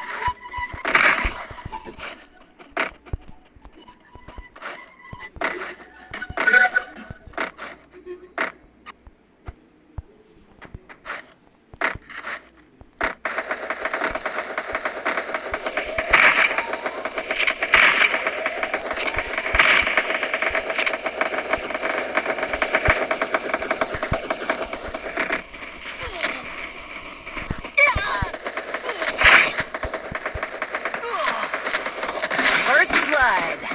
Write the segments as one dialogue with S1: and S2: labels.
S1: First blood.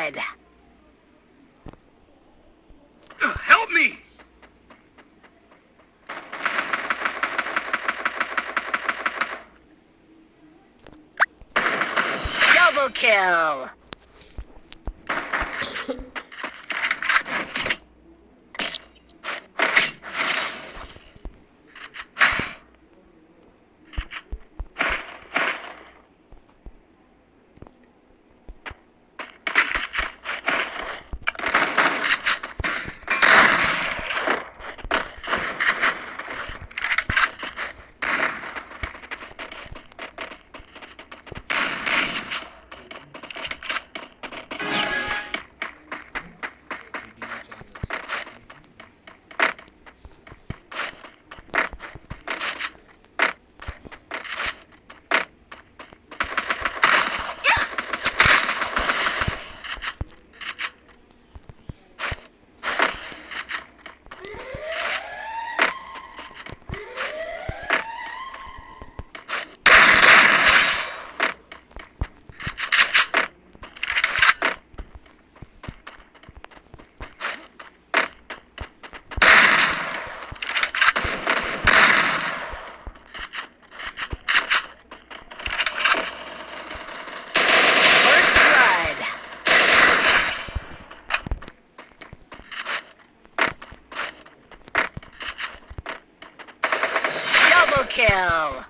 S1: Blood.
S2: Help me!
S1: Double kill. First blood. Double kill.